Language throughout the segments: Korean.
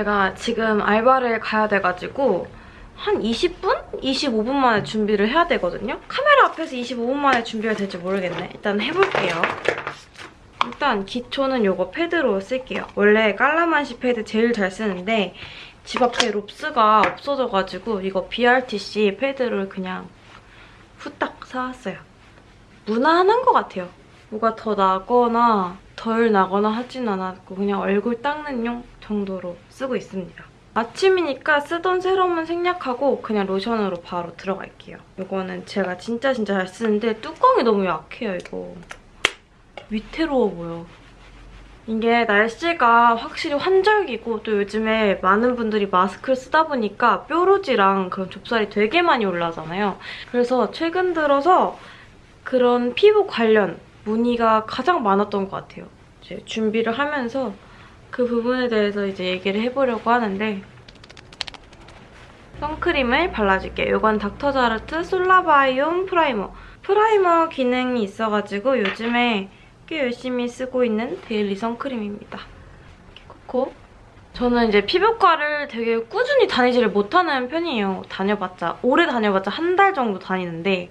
제가 지금 알바를 가야 돼가지고 한 20분? 25분 만에 준비를 해야 되거든요? 카메라 앞에서 25분 만에 준비가 될지 모르겠네. 일단 해볼게요. 일단 기초는 이거 패드로 쓸게요. 원래 깔라만시 패드 제일 잘 쓰는데 집 앞에 롭스가 없어져가지고 이거 BRTC 패드를 그냥 후딱 사왔어요. 무난한 것 같아요. 뭐가 더 나거나 덜 나거나 하진 않았고 그냥 얼굴 닦는 용 정도로 쓰고 있습니다. 아침이니까 쓰던 세럼은 생략하고 그냥 로션으로 바로 들어갈게요. 이거는 제가 진짜 진짜 잘 쓰는데 뚜껑이 너무 약해요, 이거. 위태로워 보여. 이게 날씨가 확실히 환절기고 또 요즘에 많은 분들이 마스크를 쓰다 보니까 뾰루지랑 그런 좁쌀이 되게 많이 올라잖아요. 그래서 최근 들어서 그런 피부 관련 문의가 가장 많았던 것 같아요. 이제 준비를 하면서 그 부분에 대해서 이제 얘기를 해보려고 하는데 선크림을 발라줄게요. 이건 닥터자르트 솔라바이옴 프라이머. 프라이머 기능이 있어가지고 요즘에 꽤 열심히 쓰고 있는 daily 선크림입니다. 코코. 저는 이제 피부과를 되게 꾸준히 다니지를 못하는 편이에요. 다녀봤자, 오래 다녀봤자 한 달 정도 다니는데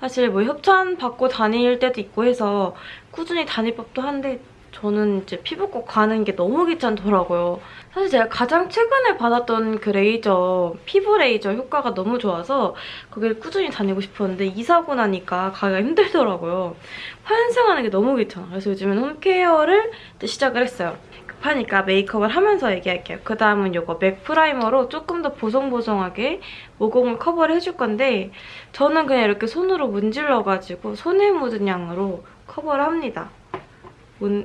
사실 뭐 협찬 받고 다닐 때도 있고 해서 꾸준히 다닐 법도 한데 저는 이제 피부과 가는 게 너무 귀찮더라고요. 사실 제가 가장 최근에 받았던 그 레이저, 피부 레이저 효과가 너무 좋아서 거기를 꾸준히 다니고 싶었는데 이사고 나니까 가기가 힘들더라고요. 환승하는 게 너무 귀찮아. 그래서 요즘엔 홈케어를 시작을 했어요. 급하니까 메이크업을 하면서 얘기할게요. 그 다음은 이거 맥 프라이머로 조금 더 보송보송하게 모공을 커버를 해줄 건데 저는 그냥 이렇게 손으로 문질러가지고 손에 묻은 양으로 커버를 합니다.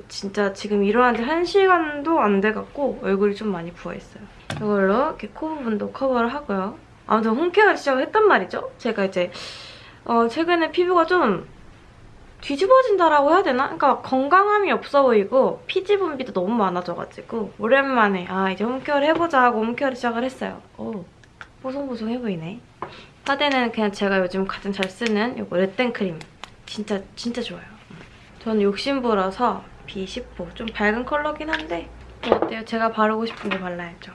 진짜 지금 일어난 지 1시간도 안 돼갖고 얼굴이 좀 많이 부어있어요. 이걸로 이렇게 코 부분도 커버를 하고요. 아무튼 홈케어를 시작을 했단 말이죠. 제가 이제 어, 최근에 피부가 좀 뒤집어진다라고 해야 되나? 그러니까 건강함이 없어 보이고 피지 분비도 너무 많아져가지고 오랜만에 아 이제 홈케어를 해보자 하고 홈케어를 시작을 했어요. 오, 뽀송뽀송해 보이네. 파데는 그냥 제가 요즘 가장 잘 쓰는 이거 르땡 크림. 진짜 진짜 좋아요. 저는 욕심부라서 B10호. 좀 밝은 컬러긴 한데 뭐 어때요? 제가 바르고 싶은 거 발라야죠.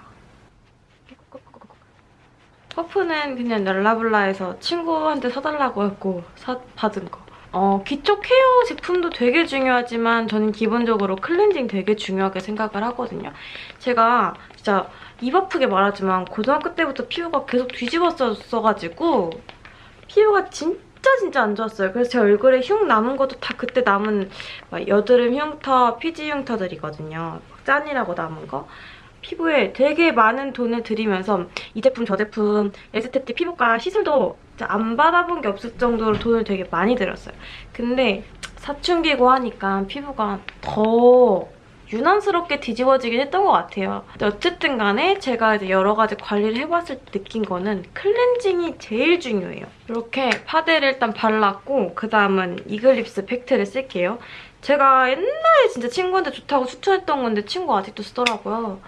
퍼프는 그냥 랄라블라에서 친구한테 사달라고 했고 사, 받은 거. 어, 기초 케어 제품도 되게 중요하지만 저는 기본적으로 클렌징 되게 중요하게 생각을 하거든요. 제가 진짜 입 아프게 말하지만 고등학교 때부터 피부가 계속 뒤집었었어가지고 피부가 진짜 진짜 진짜 안 좋았어요. 그래서 제 얼굴에 흉 남은 것도 다 그때 남은 여드름 흉터, 피지 흉터들이거든요. 짠이라고 남은 거. 피부에 되게 많은 돈을 들이면서 이 제품 저 제품 에스테틱 피부과 시술도 안 받아본 게 없을 정도로 돈을 되게 많이 들였어요. 근데 사춘기고 하니까 피부가 더 유난스럽게 뒤집어지긴 했던 것 같아요. 어쨌든 간에 제가 이제 여러 가지 관리를 해봤을 때 느낀 거는 클렌징이 제일 중요해요. 이렇게 파데를 일단 발랐고 그다음은 이글립스 팩트를 쓸게요. 제가 옛날에 진짜 친구한테 좋다고 추천했던 건데 친구가 아직도 쓰더라고요.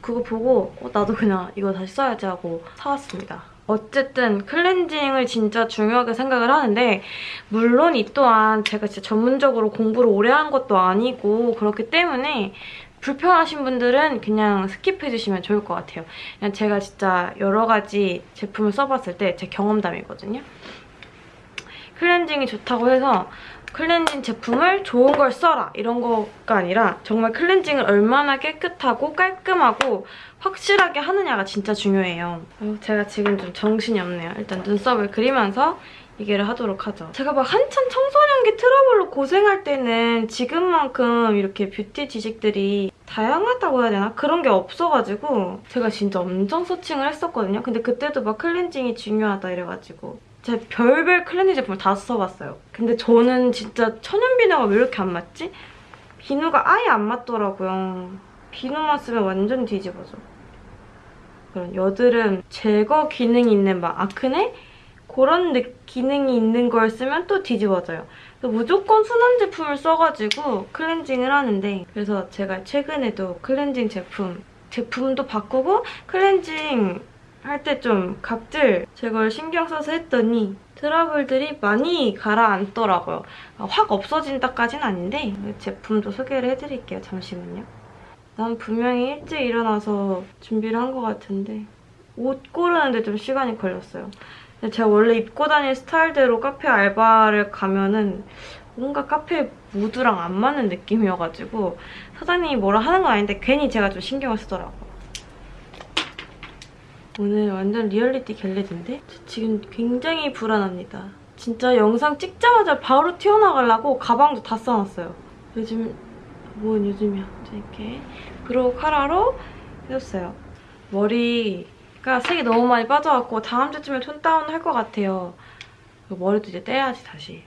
그거 보고 어, 나도 그냥 이거 다시 써야지 하고 사왔습니다. 어쨌든 클렌징을 진짜 중요하게 생각을 하는데 물론 이 또한 제가 진짜 전문적으로 공부를 오래 한 것도 아니고 그렇기 때문에 불편하신 분들은 그냥 skip해주시면 좋을 것 같아요. 그냥 제가 진짜 여러 가지 제품을 써봤을 때 제 경험담이거든요. 클렌징이 좋다고 해서 클렌징 제품을 좋은 걸 써라 이런 거가 아니라 정말 클렌징을 얼마나 깨끗하고 깔끔하고 확실하게 하느냐가 진짜 중요해요. 어, 제가 지금 좀 정신이 없네요. 일단 눈썹을 그리면서 얘기를 하도록 하죠. 제가 막 한참 청소년기 트러블로 고생할 때는 지금만큼 이렇게 뷰티 지식들이 다양하다고 해야 되나? 그런 게 없어가지고 제가 진짜 엄청 searching을 했었거든요. 근데 그때도 막 클렌징이 중요하다 이래가지고 제가 별별 클렌징 제품을 다 써봤어요. 근데 저는 진짜 천연 비누가 왜 이렇게 안 맞지? 비누가 아예 안 맞더라고요. 비누만 쓰면 완전 뒤집어져. 그런 여드름 제거 기능이 있는 막 아크네? 그런 기능이 있는 걸 쓰면 또 뒤집어져요. 무조건 순한 제품을 써가지고 클렌징을 하는데 그래서 제가 최근에도 클렌징 제품 제품도 바꾸고 클렌징 할 때 좀 각질 제거를 신경 써서 했더니 트러블들이 많이 가라앉더라고요. 확 없어진다까지는 아닌데 제품도 소개를 해드릴게요. 잠시만요. 난 분명히 일찍 일어나서 준비를 한 것 같은데 옷 고르는데 좀 시간이 걸렸어요. 제가 원래 입고 다닐 스타일대로 카페 알바를 가면은 뭔가 카페 무드랑 안 맞는 느낌이어가지고 사장님이 뭐라 하는 건 아닌데 괜히 제가 좀 신경을 쓰더라고요. 오늘 완전 리얼리티 갤레디인데? 지금 굉장히 불안합니다. 진짜 영상 찍자마자 바로 튀어나가려고 가방도 다 싸놨어요. 요즘 뭔 요즘이야. 이렇게 brow 카라로 해줬어요. 머리가 색이 너무 많이 빠져갖고 다음 주쯤에 tone down 할 것 같아요. 머리도 이제 떼야지 다시.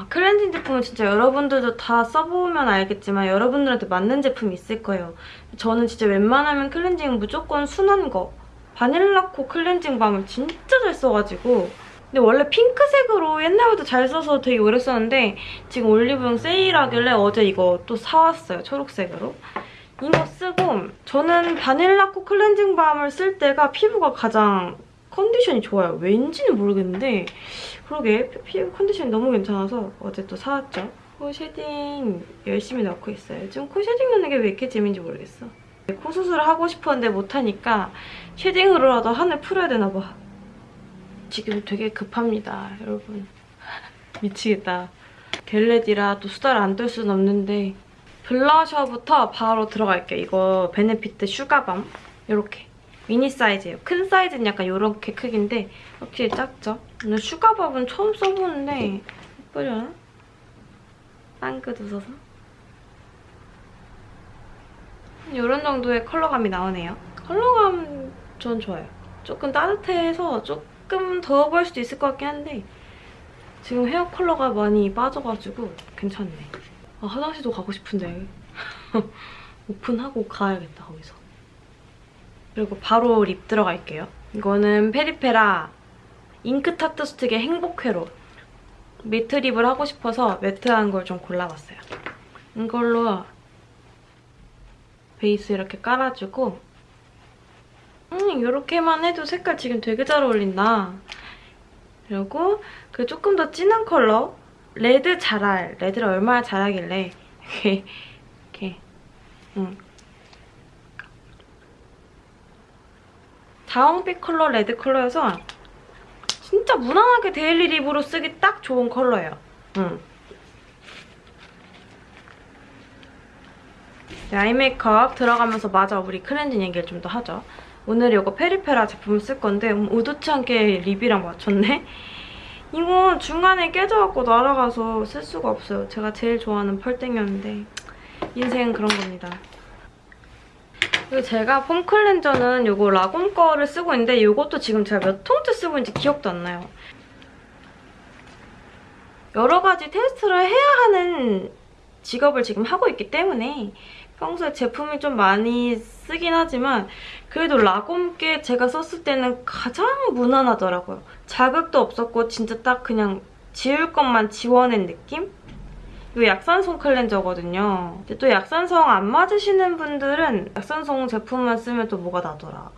아, 클렌징 제품은 진짜 여러분들도 다 써보면 알겠지만 여러분들한테 맞는 제품이 있을 거예요. 저는 진짜 웬만하면 클렌징 무조건 순한 거 바닐라코 클렌징 balm을 진짜 잘 써가지고 근데 원래 핑크색으로 옛날부터 잘 써서 되게 오래 썼는데 지금 올리브영 세일하길래 어제 이거 또 사왔어요. 초록색으로. 이거 쓰고 저는 바닐라코 클렌징 balm을 쓸 때가 피부가 가장 컨디션이 좋아요. 왠지는 모르겠는데 그러게 피부 컨디션이 너무 괜찮아서 어제 또 사왔죠. 코 shading 열심히 넣고 있어요. 요즘 코 shading 넣는 게 왜 이렇게 재밌는지 모르겠어. 코 수술을 하고 싶었는데 못하니까 shading으로라도 한을 풀어야 되나 봐. 지금 되게 급합니다, 여러분. 미치겠다. get ready라 또 수다를 안떨 수는 없는데 블러셔부터 바로 들어갈게요. 이거 베네피트 슈가밤 이렇게 미니 사이즈예요. 큰 사이즈는 약간 이렇게 크기인데 확실히 작죠? 오늘 슈가밤은 처음 써보는데 예쁘려나? 빵긋 웃어서 이런 정도의 컬러감이 나오네요. 컬러감 전 좋아요. 조금 따뜻해서 조금 더워 보일 수도 있을 것 같긴 한데 지금 헤어 컬러가 많이 빠져가지고 괜찮네. 아, 화장실도 가고 싶은데 오픈하고 가야겠다, 거기서. 그리고 바로 립 들어갈게요. 이거는 페리페라 잉크 타투 스틱의 행복회로 matte lip을 하고 싶어서 matte한 걸 좀 골라봤어요. 이걸로 베이스 이렇게 깔아주고 음, 이렇게만 해도 색깔 지금 되게 잘 어울린다. 그리고 그 조금 더 진한 컬러 레드 잘알 레드를 얼마나 잘하길래 이렇게 이렇게 음. 자홍빛 컬러 레드 컬러여서 진짜 무난하게 daily lip으로 쓰기 딱 좋은 컬러예요. 음. 네, eye 메이크업 들어가면서 마저 우리 클렌징 얘기를 좀 더 하죠. 오늘 이거 페리페라 제품을 쓸 건데 음, 의도치 않게 lip이랑 맞췄네? 이거 중간에 깨져갖고 날아가서 쓸 수가 없어요. 제가 제일 좋아하는 펄땡이었는데 인생은 그런 겁니다. 제가 폼 클렌저는 이거 라곰 거를 쓰고 있는데 이것도 지금 제가 몇 통째 쓰고 있는지 기억도 안 나요. 여러 가지 테스트를 해야 하는 직업을 지금 하고 있기 때문에 평소에 제품을 좀 많이 쓰긴 하지만 그래도 라곰께 제가 썼을 때는 가장 무난하더라고요. 자극도 없었고 진짜 딱 그냥 지울 것만 지워낸 느낌? 이거 약산성 클렌저거든요. 근데 또 약산성 안 맞으시는 분들은 약산성 제품만 쓰면 또 뭐가 나더라.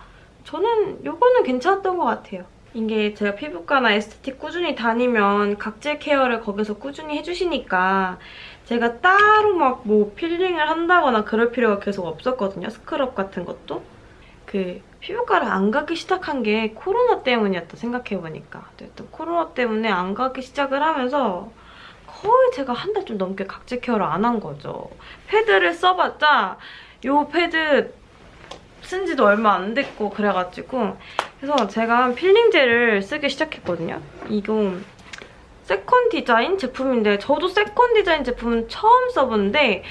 저는 이거는 괜찮았던 것 같아요. 이게 제가 피부과나 aesthetic 꾸준히 다니면 각질 care를 거기서 꾸준히 해주시니까 제가 따로 막 뭐 peeling을 한다거나 그럴 필요가 계속 없었거든요. 스크럽 같은 것도. 그 피부과를 안 가기 시작한 게 코로나 때문이었다 생각해보니까. 또 코로나 때문에 안 가기 시작을 하면서 거의 제가 한 달 좀 넘게 각질 care를 안 한 거죠. 패드를 써봤자 이 패드 쓴 지도 얼마 안 됐고 그래가지고 그래서 제가 peeling젤을 쓰기 시작했거든요. 이거 세컨 디자인 제품인데 저도 세컨 디자인 제품은 처음 써보는데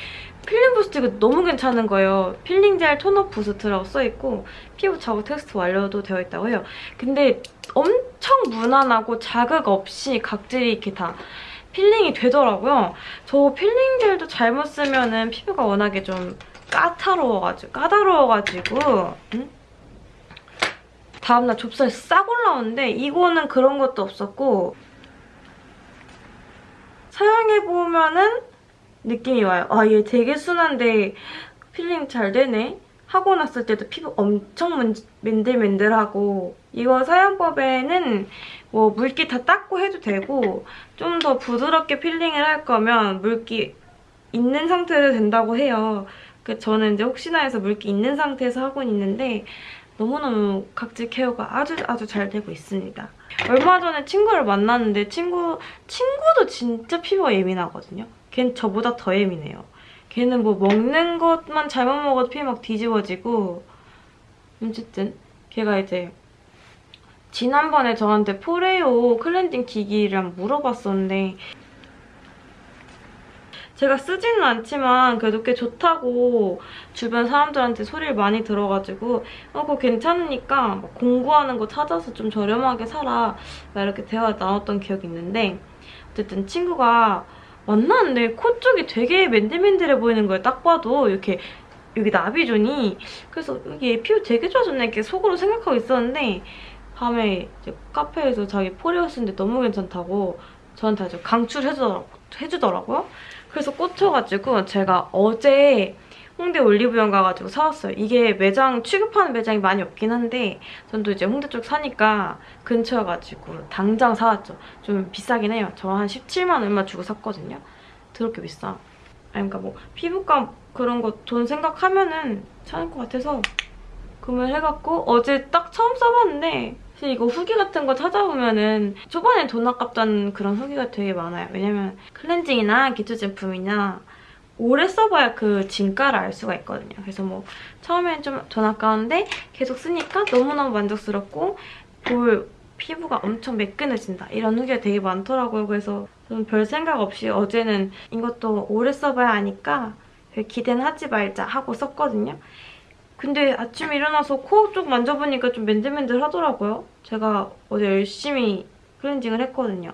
peeling boost가 너무 괜찮은 거예요. 필링 젤 tone up boost라고 써있고 피부 자극 테스트 완료도 되어 있다고 해요. 근데 엄청 무난하고 자극 없이 각질이 이렇게 다 peeling이 되더라고요. 저 필링 젤도 잘못 쓰면 은 피부가 워낙에 좀 까다로워가지고 까다로워가지고 응? 다음날 좁쌀 싹 올라오는데 이거는 그런 것도 없었고 사용해보면은 느낌이 와요. 아, 얘 되게 순한데 필링 잘 되네? 하고 났을 때도 피부 엄청 맨들맨들하고 이거 사용법에는 뭐 물기 다 닦고 해도 되고 좀 더 부드럽게 peeling을 할 거면 물기 있는 상태로 된다고 해요. 그 저는 이제 혹시나 해서 물기 있는 상태에서 하고 있는데 너무너무 각질 케어가 아주 아주 잘 되고 있습니다. 얼마 전에 친구를 만났는데 친구, 친구도 진짜 피부가 예민하거든요. 걔는 저보다 더 예민해요. 걔는 뭐 먹는 것만 잘못 먹어도 피막 뒤집어지고 어쨌든 걔가 이제 지난번에 저한테 포레오 클렌징 기기를 물어봤었는데 제가 쓰지는 않지만 그래도 꽤 좋다고 주변 사람들한테 소리를 많이 들어가지고 어 그거 괜찮으니까 막 공부하는 거 찾아서 좀 저렴하게 사라 막 이렇게 대화 나눴던 기억이 있는데 어쨌든 친구가 만났는데 코 쪽이 되게 맨들맨들해 보이는 거예요. 딱 봐도 이렇게 여기 나비존이 그래서 얘 피부 되게 좋아졌네 이렇게 속으로 생각하고 있었는데 밤에 이제 카페에서 자기 포레오 쓰는데 너무 괜찮다고 저한테 아주 강추해주더라고, 해주더라고요. 그래서 꽂혀가지고 제가 어제 홍대 올리브영 가가지고 사왔어요. 이게 매장 취급하는 매장이 많이 없긴 한데 전 또 이제 홍대 쪽 사니까 근처여가지고 당장 사왔죠. 좀 비싸긴 해요. 저 한 17만 얼마 주고 샀거든요. 더럽게 비싸. 그러니까 뭐 피부과 그런 거 돈 생각하면은 괜찮을 것 같아서 구매를 해갖고 어제 딱 처음 써봤는데 사실 이거 후기 같은 거 찾아보면은 초반에 돈 아깝다는 그런 후기가 되게 많아요. 왜냐면 클렌징이나 기초 제품이나 오래 써봐야 그 진가를 알 수가 있거든요. 그래서 뭐 처음엔 좀 돈 아까운데 계속 쓰니까 너무너무 만족스럽고 볼 피부가 엄청 매끈해진다 이런 후기가 되게 많더라고요. 그래서 저는 별 생각 없이 어제는 이것도 오래 써봐야 하니까 별 기대는 하지 말자 하고 썼거든요. 근데 아침에 일어나서 코 쪽 만져보니까 좀 맨들맨들 하더라고요. 제가 어제 열심히 클렌징을 했거든요.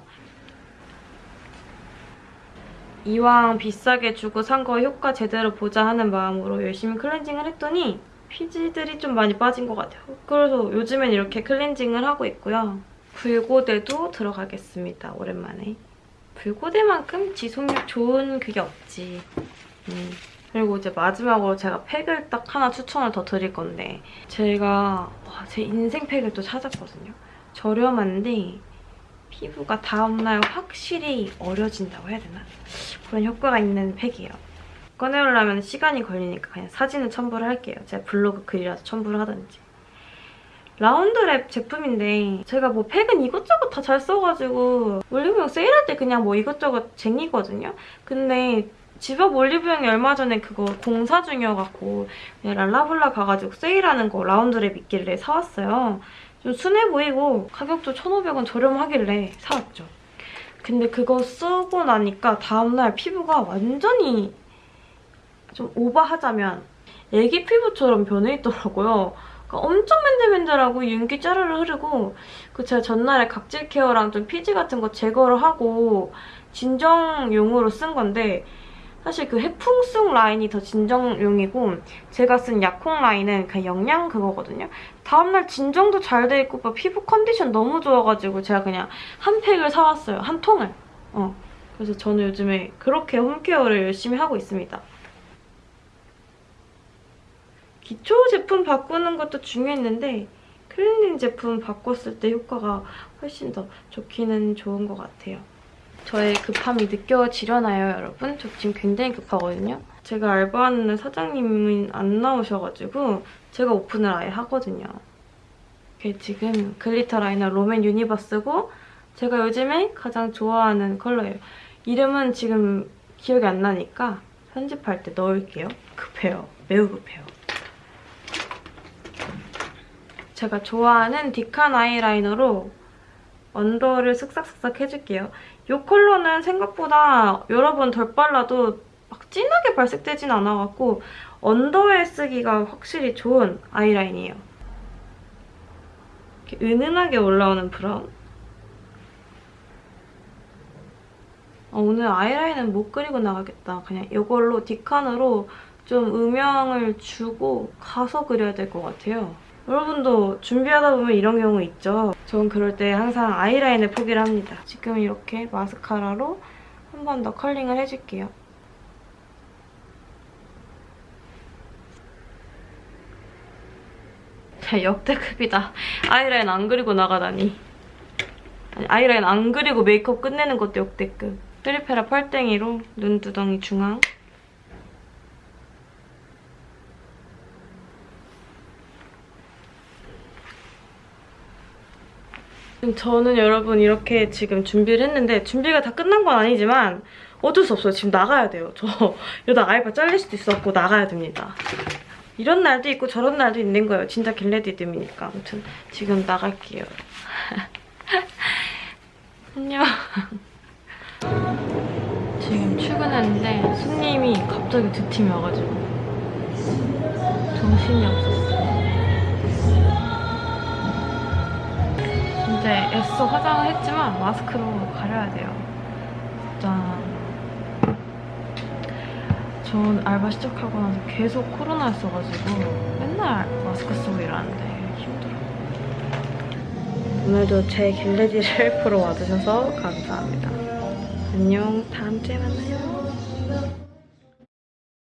이왕 비싸게 주고 산 거 효과 제대로 보자 하는 마음으로 열심히 클렌징을 했더니 피지들이 좀 많이 빠진 것 같아요. 그래서 요즘엔 이렇게 클렌징을 하고 있고요. 불고데도 들어가겠습니다, 오랜만에. 불고데만큼 지속력 좋은 그게 없지. 음. 그리고 이제 마지막으로 제가 팩을 딱 하나 추천을 더 드릴 건데 제가 와, 제 인생 팩을 또 찾았거든요. 저렴한데 피부가 다음날 확실히 어려진다고 해야 되나? 그런 효과가 있는 팩이에요. 꺼내오려면 시간이 걸리니까 그냥 사진을 첨부를 할게요. 제가 블로그 글이라서 첨부를 하든지. 라운드랩 제품인데 제가 뭐 팩은 이것저것 다 잘 써가지고 올리브영 세일할 때 그냥 뭐 이것저것 쟁이거든요. 근데 집 앞 올리브영이 얼마 전에 그거 공사 중이어갖고 랄라블라 가가지고 세일하는 거 라운드랩 있길래 사왔어요. 좀 순해 보이고 가격도 1,500원 저렴하길래 사왔죠. 근데 그거 쓰고 나니까 다음날 피부가 완전히 좀 오버하자면 애기 피부처럼 변해 있더라고요. 그러니까 엄청 맨들맨들하고 윤기 짜르르 흐르고 그 제가 전날에 각질 케어랑 좀 피지 같은 거 제거를 하고 진정용으로 쓴 건데 사실 그 해풍쑥 라인이 더 진정용이고 제가 쓴 약콩 라인은 그냥 영양 그거거든요. 다음날 진정도 잘 돼 있고 피부 컨디션 너무 좋아가지고 제가 그냥 한 팩을 사왔어요. 한 통을. 어. 그래서 저는 요즘에 그렇게 홈케어를 열심히 하고 있습니다. 기초 제품 바꾸는 것도 중요했는데 클렌징 제품 바꿨을 때 효과가 훨씬 더 좋기는 좋은 것 같아요. 저의 급함이 느껴지려나요, 여러분? 저 지금 굉장히 급하거든요. 제가 알바하는 사장님은 안 나오셔가지고 제가 오픈을 아예 하거든요. 이게 지금 glitter liner 롬앤 유니버스고 제가 요즘에 가장 좋아하는 컬러예요. 이름은 지금 기억이 안 나니까 편집할 때 넣을게요. 급해요. 매우 급해요. 제가 좋아하는 디칸 아이라이너로 under를 쓱싹쓱싹 해줄게요. 이 컬러는 생각보다 여러 번을 발라도 막 진하게 발색되진 않아갖고 under에 쓰기가 확실히 좋은 아이라인이에요. 이렇게 은은하게 올라오는 brown. 어, 오늘 아이라인은 못 그리고 나가겠다. 그냥 이걸로 디칸으로 좀 음영을 주고 가서 그려야 될 것 같아요. 여러분도 준비하다 보면 이런 경우 있죠. 전 그럴 때 항상 아이라인을 포기를 합니다. 지금 이렇게 마스카라로 한 번 더 컬링을 해줄게요. 역대급이다. 아이라인 안 그리고 나가다니. 아니, 아이라인 안 그리고 메이크업 끝내는 것도 역대급. 페리페라 펄땡이로 눈두덩이 중앙 저는 여러분 이렇게 지금 준비를 했는데 준비가 다 끝난 건 아니지만 어쩔 수 없어요. 지금 나가야 돼요. 저 이러다 아이파 잘릴 수도 있었고 나가야 됩니다. 이런 날도 있고 저런 날도 있는 거예요. 진짜 길레디즘이니까. 아무튼 지금 나갈게요. 안녕. 지금 출근했는데 손님이 갑자기 두 팀이 와가지고 정신이 없었어요. 이제 애써 화장을 했지만 마스크로 가려야 돼요. 진짜 전 알바 시작하고 나서 계속 코로나였어가지고 맨날 마스크 쓰고 일하는데 힘들어요. 오늘도 제 길레디를 보러 와주셔서 감사합니다. 안녕, 다음 주에 만나요.